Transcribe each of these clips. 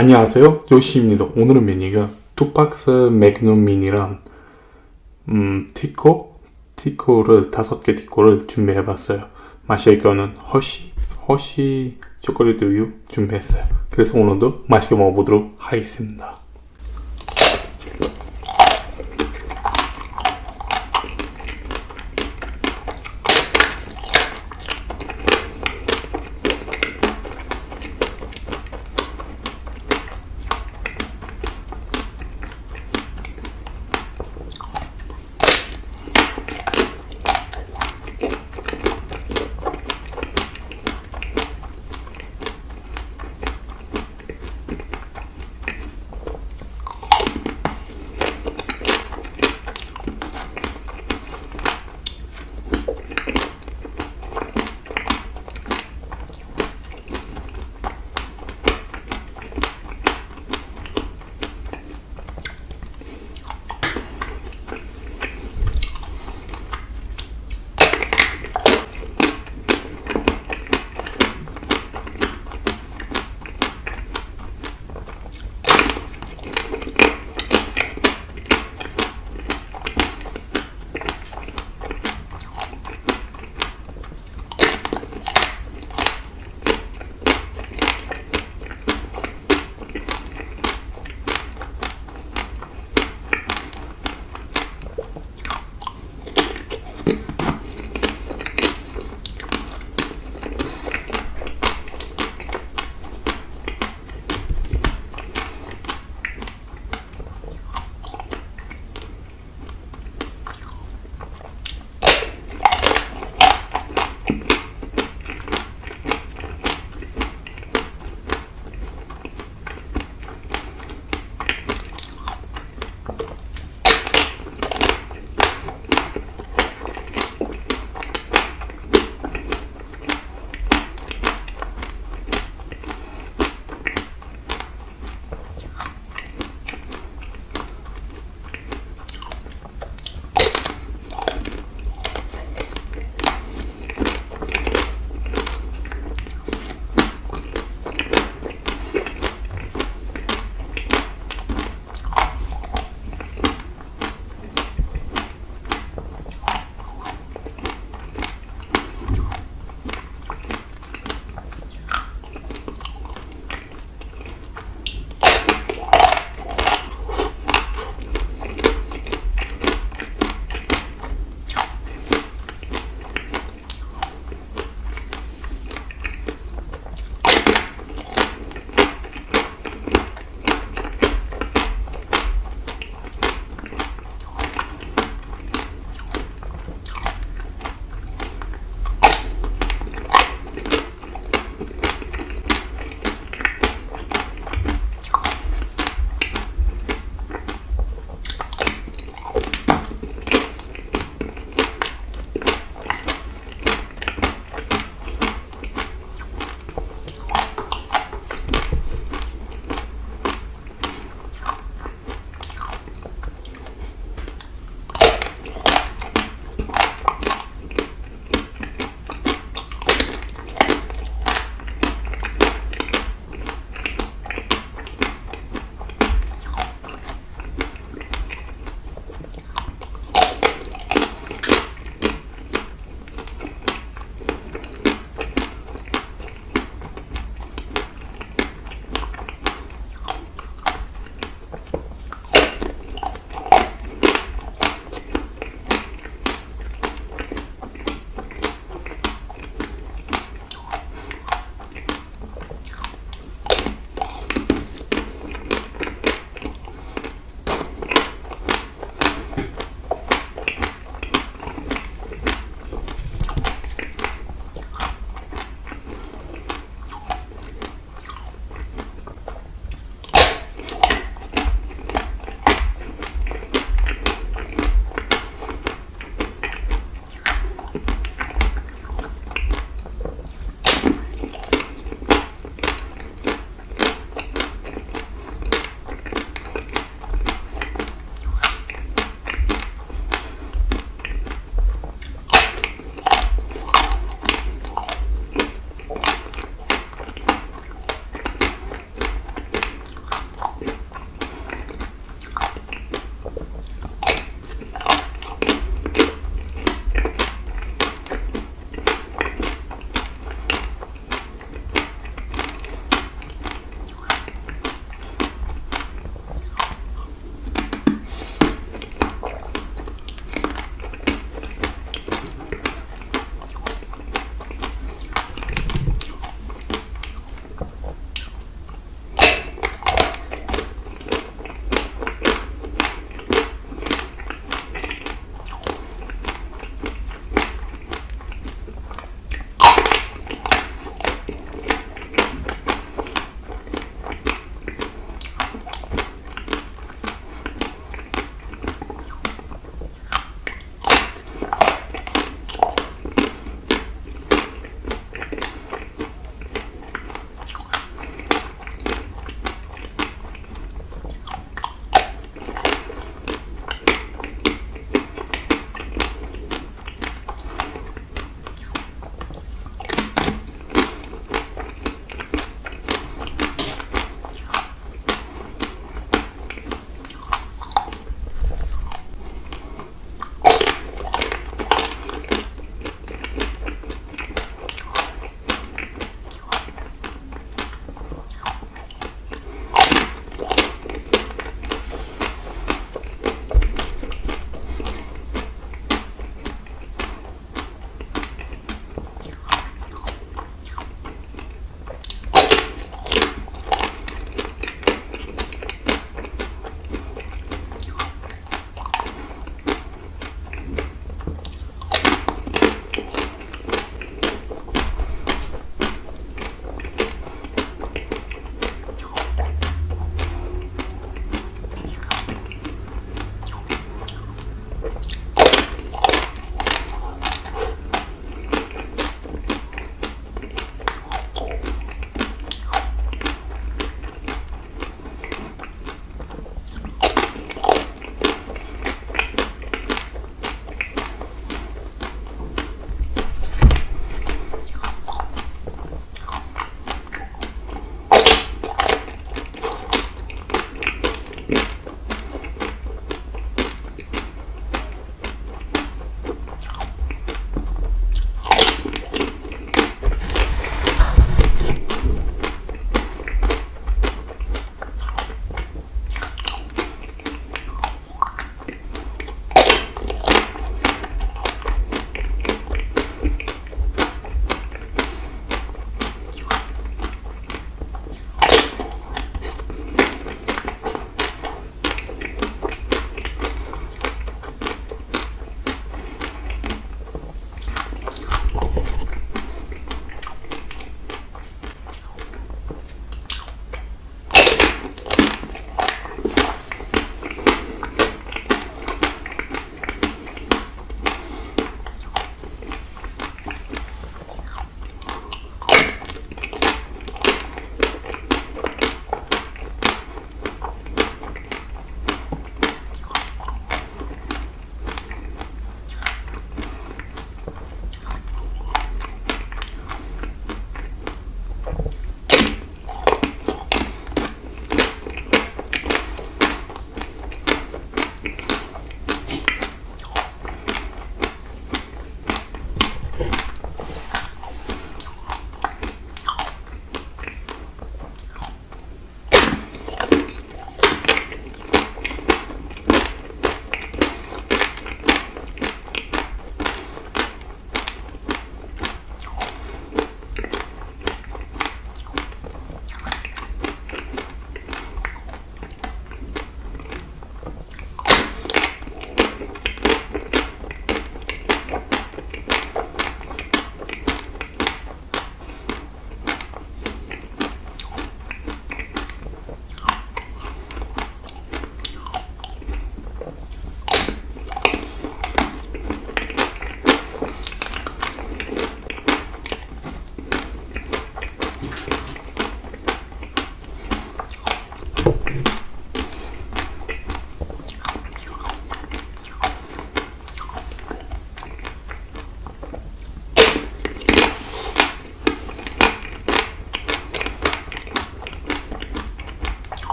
안녕하세요. 요시입니다. 오늘은 메뉴가 두 박스 Magnum Mini랑 음, 티코? 티코를 다섯 개 티코를 준비해 봤어요. 마실 거는 허쉬 허쉬 초콜릿 우유 준비했어요. 그래서 오늘도 맛있게 먹어보도록 하겠습니다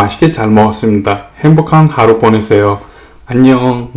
맛있게 잘 먹었습니다. 행복한 하루 보내세요. 안녕.